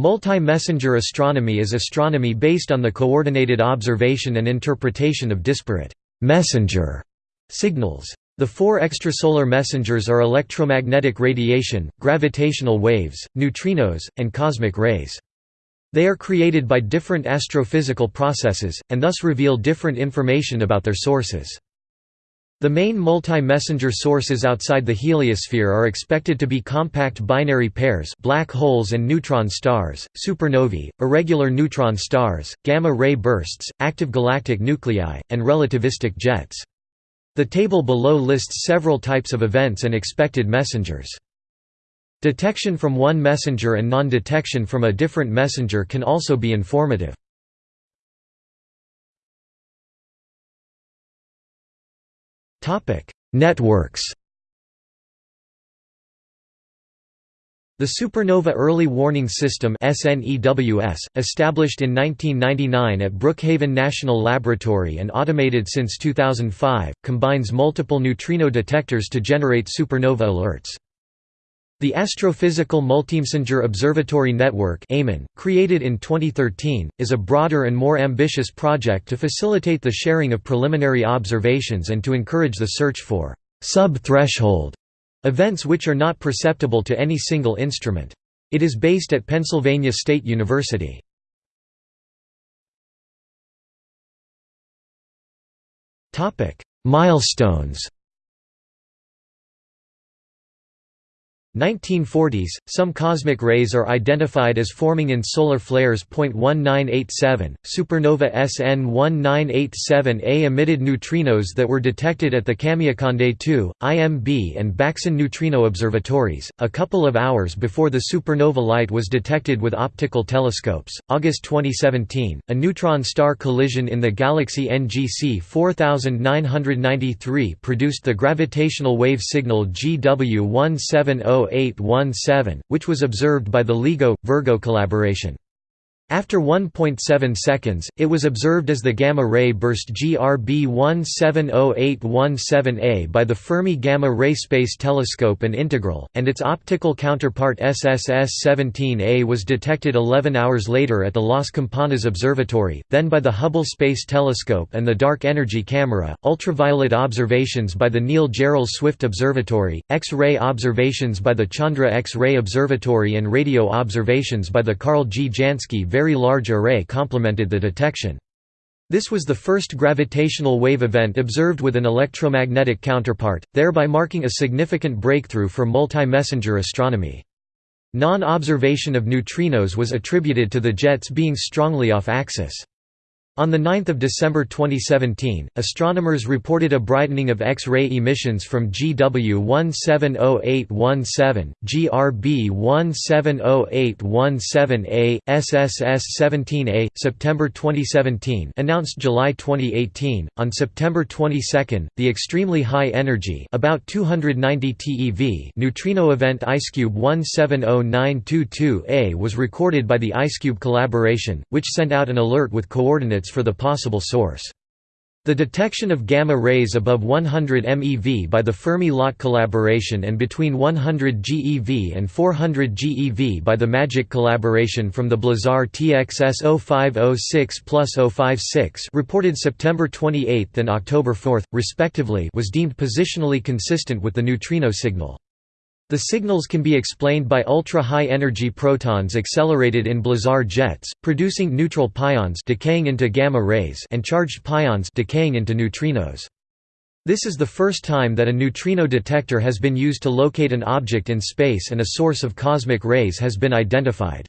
Multi-messenger astronomy is astronomy based on the coordinated observation and interpretation of disparate messenger signals. The four extrasolar messengers are electromagnetic radiation, gravitational waves, neutrinos, and cosmic rays. They are created by different astrophysical processes, and thus reveal different information about their sources. The main multi-messenger sources outside the heliosphere are expected to be compact binary pairs black holes and neutron stars, supernovae, irregular neutron stars, gamma-ray bursts, active galactic nuclei, and relativistic jets. The table below lists several types of events and expected messengers. Detection from one messenger and non-detection from a different messenger can also be informative. Networks The Supernova Early Warning System established in 1999 at Brookhaven National Laboratory and automated since 2005, combines multiple neutrino detectors to generate supernova alerts. The Astrophysical Multimessenger Observatory Network created in 2013, is a broader and more ambitious project to facilitate the sharing of preliminary observations and to encourage the search for «sub-threshold» events which are not perceptible to any single instrument. It is based at Pennsylvania State University. Milestones 1940s, some cosmic rays are identified as forming in solar flares. 1987, supernova SN 1987A emitted neutrinos that were detected at the Kamiokande 2, IMB, and Baksan neutrino observatories, a couple of hours before the supernova light was detected with optical telescopes. August 2017, a neutron star collision in the galaxy NGC 4993 produced the gravitational wave signal GW170 which was observed by the LIGO-Virgo collaboration. After 1.7 seconds, it was observed as the gamma-ray burst GRB 170817A by the Fermi Gamma-Ray Space Telescope and Integral, and its optical counterpart SSS-17A was detected 11 hours later at the Las Campanas Observatory, then by the Hubble Space Telescope and the Dark Energy Camera, ultraviolet observations by the Neil Gehrels Swift Observatory, X-ray observations by the Chandra X-ray Observatory and radio observations by the Karl G. Jansky very large array complemented the detection. This was the first gravitational wave event observed with an electromagnetic counterpart, thereby marking a significant breakthrough for multi-messenger astronomy. Non-observation of neutrinos was attributed to the jets being strongly off-axis. On 9 December 2017, astronomers reported a brightening of X-ray emissions from GW 170817, GRB 170817A, SSS 17A. September 2017 announced July 2018. On September 22, the extremely high energy about 290 TeV neutrino event IceCube 170922A was recorded by the IceCube collaboration, which sent out an alert with coordinates for the possible source. The detection of gamma rays above 100 MeV by the Fermi-LAT collaboration and between 100 GeV and 400 GeV by the MAGIC collaboration from the Blazar TXS 0506-056 reported September 28 and October 4, respectively was deemed positionally consistent with the neutrino signal. The signals can be explained by ultra-high energy protons accelerated in blazar jets, producing neutral pions decaying into gamma rays and charged pions decaying into neutrinos. This is the first time that a neutrino detector has been used to locate an object in space and a source of cosmic rays has been identified.